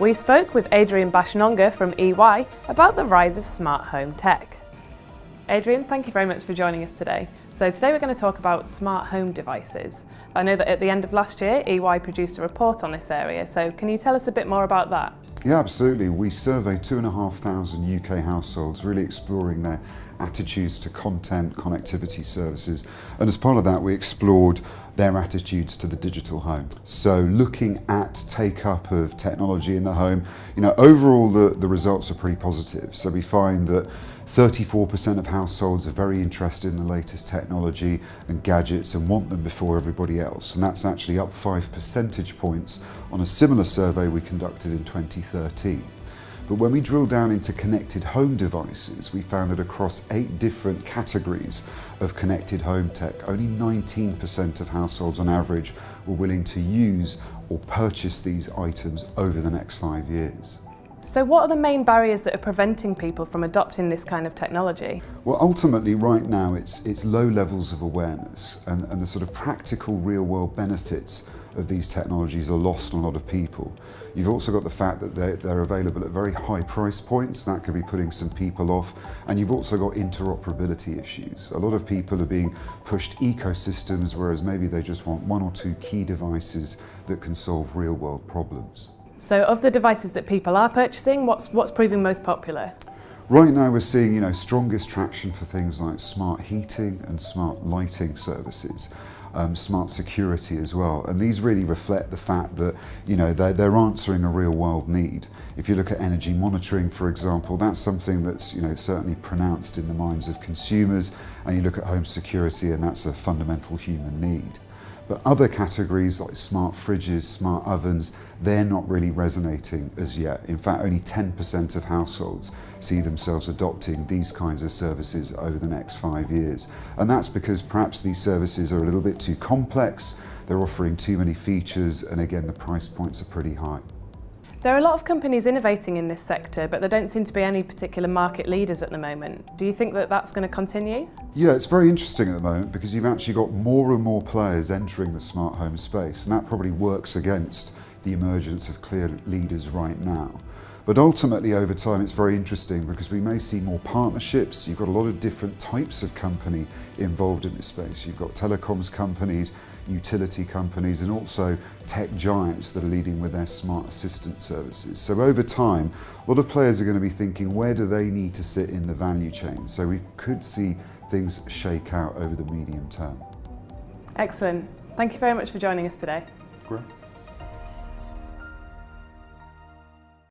We spoke with Adrian Baschnonga from EY about the rise of smart home tech. Adrian, thank you very much for joining us today. So today we're going to talk about smart home devices. I know that at the end of last year, EY produced a report on this area, so can you tell us a bit more about that? Yeah, absolutely. We surveyed 2,500 UK households, really exploring their attitudes to content, connectivity services. And as part of that, we explored their attitudes to the digital home. So looking at take up of technology in the home, you know, overall the, the results are pretty positive. So we find that 34% of households are very interested in the latest technology and gadgets and want them before everybody else. And that's actually up five percentage points on a similar survey we conducted in 2013. But when we drill down into connected home devices, we found that across eight different categories of connected home tech, only 19% of households on average were willing to use or purchase these items over the next five years. So what are the main barriers that are preventing people from adopting this kind of technology? Well, ultimately right now it's, it's low levels of awareness and, and the sort of practical real world benefits of these technologies are lost on a lot of people. You've also got the fact that they're, they're available at very high price points, that could be putting some people off, and you've also got interoperability issues. A lot of people are being pushed ecosystems, whereas maybe they just want one or two key devices that can solve real world problems. So of the devices that people are purchasing, what's, what's proving most popular? Right now we're seeing you know, strongest traction for things like smart heating and smart lighting services um, smart security as well. And these really reflect the fact that you know they're, they're answering a real world need. If you look at energy monitoring, for example, that's something that's you know certainly pronounced in the minds of consumers. And you look at home security, and that's a fundamental human need. But other categories like smart fridges, smart ovens, they're not really resonating as yet. In fact, only 10% of households see themselves adopting these kinds of services over the next five years. And that's because perhaps these services are a little bit too complex, they're offering too many features, and again, the price points are pretty high. There are a lot of companies innovating in this sector, but there don't seem to be any particular market leaders at the moment. Do you think that that's going to continue? Yeah, it's very interesting at the moment because you've actually got more and more players entering the smart home space, and that probably works against the emergence of clear leaders right now. But ultimately over time it's very interesting because we may see more partnerships. You've got a lot of different types of company involved in this space. You've got telecoms companies, utility companies and also tech giants that are leading with their smart assistant services. So over time, a lot of players are going to be thinking where do they need to sit in the value chain? So we could see things shake out over the medium term. Excellent. Thank you very much for joining us today. Great.